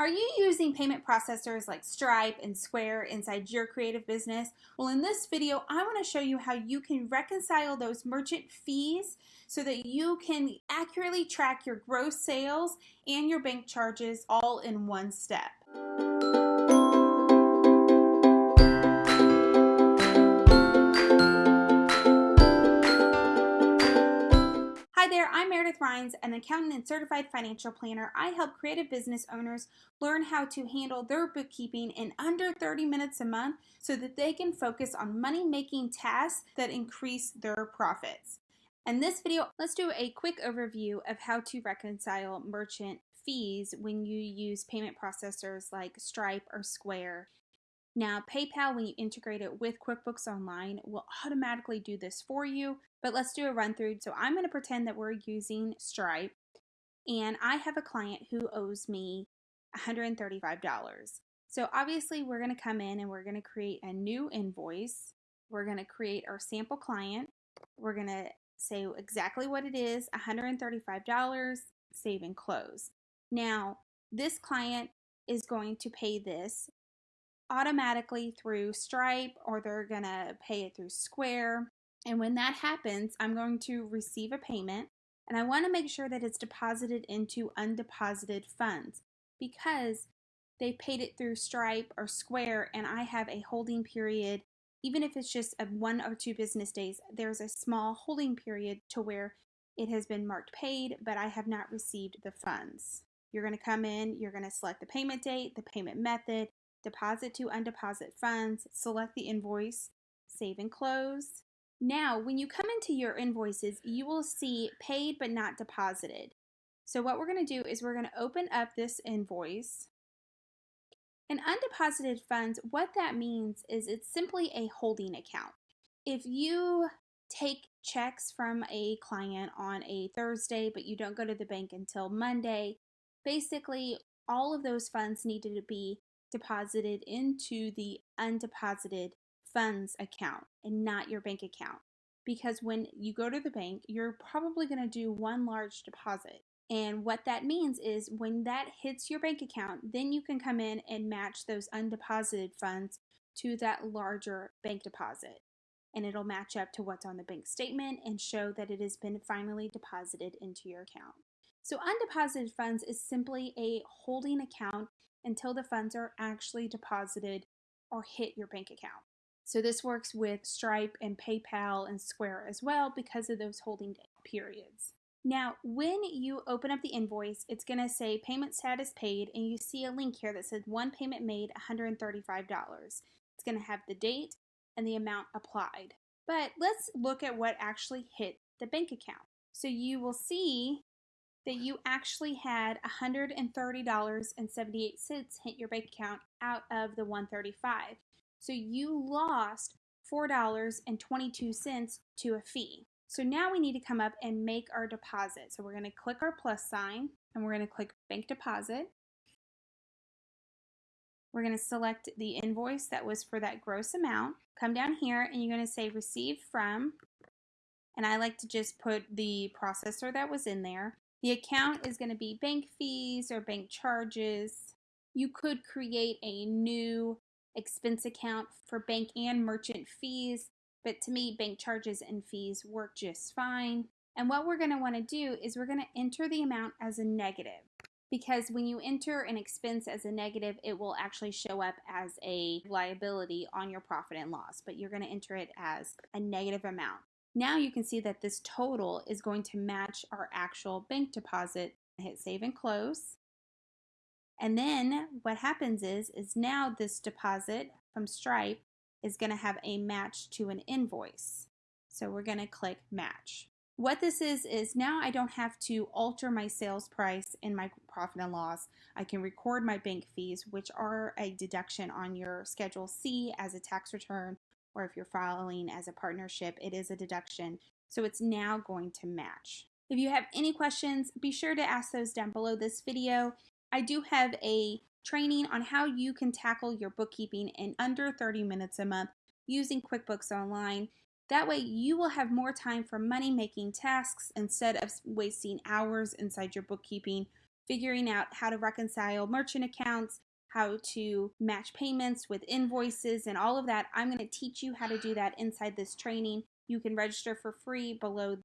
Are you using payment processors like Stripe and Square inside your creative business? Well, in this video, I want to show you how you can reconcile those merchant fees so that you can accurately track your gross sales and your bank charges all in one step. Rhines, an accountant and certified financial planner. I help creative business owners learn how to handle their bookkeeping in under 30 minutes a month so that they can focus on money making tasks that increase their profits. In this video, let's do a quick overview of how to reconcile merchant fees when you use payment processors like Stripe or Square. Now, PayPal, when you integrate it with QuickBooks Online, will automatically do this for you, but let's do a run through. So I'm going to pretend that we're using Stripe, and I have a client who owes me $135. So obviously, we're going to come in and we're going to create a new invoice. We're going to create our sample client. We're going to say exactly what it is $135, save and close. Now, this client is going to pay this automatically through Stripe or they're going to pay it through Square. And when that happens, I'm going to receive a payment and I want to make sure that it's deposited into undeposited funds because they paid it through Stripe or Square and I have a holding period. Even if it's just a one or two business days, there's a small holding period to where it has been marked paid, but I have not received the funds. You're going to come in, you're going to select the payment date, the payment method, deposit to undeposit funds, select the invoice, save and close. Now, when you come into your invoices, you will see paid but not deposited. So what we're going to do is we're going to open up this invoice. And undeposited funds, what that means is it's simply a holding account. If you take checks from a client on a Thursday, but you don't go to the bank until Monday, basically all of those funds needed to be deposited into the undeposited funds account and not your bank account. Because when you go to the bank, you're probably going to do one large deposit. And what that means is when that hits your bank account, then you can come in and match those undeposited funds to that larger bank deposit. And it'll match up to what's on the bank statement and show that it has been finally deposited into your account. So, undeposited funds is simply a holding account until the funds are actually deposited or hit your bank account. So this works with Stripe and PayPal and Square as well because of those holding periods. Now, when you open up the invoice, it's going to say payment status paid, and you see a link here that says one payment made $135. It's going to have the date and the amount applied. But let's look at what actually hit the bank account. So you will see that you actually had $130.78 hit your bank account out of the 135. So you lost $4.22 to a fee. So now we need to come up and make our deposit. So we're going to click our plus sign and we're going to click bank deposit. We're going to select the invoice that was for that gross amount. Come down here and you're going to say receive from and I like to just put the processor that was in there. The account is going to be bank fees or bank charges. You could create a new expense account for bank and merchant fees, but to me, bank charges and fees work just fine. And what we're going to want to do is we're going to enter the amount as a negative because when you enter an expense as a negative, it will actually show up as a liability on your profit and loss, but you're going to enter it as a negative amount. Now you can see that this total is going to match our actual bank deposit. Hit save and close. And then what happens is, is now this deposit from Stripe is going to have a match to an invoice. So we're going to click match. What this is, is now I don't have to alter my sales price in my profit and loss. I can record my bank fees, which are a deduction on your Schedule C as a tax return or if you're filing as a partnership, it is a deduction. So it's now going to match. If you have any questions, be sure to ask those down below this video. I do have a training on how you can tackle your bookkeeping in under 30 minutes a month using QuickBooks Online. That way, you will have more time for money making tasks instead of wasting hours inside your bookkeeping figuring out how to reconcile merchant accounts, how to match payments with invoices, and all of that. I'm going to teach you how to do that inside this training. You can register for free below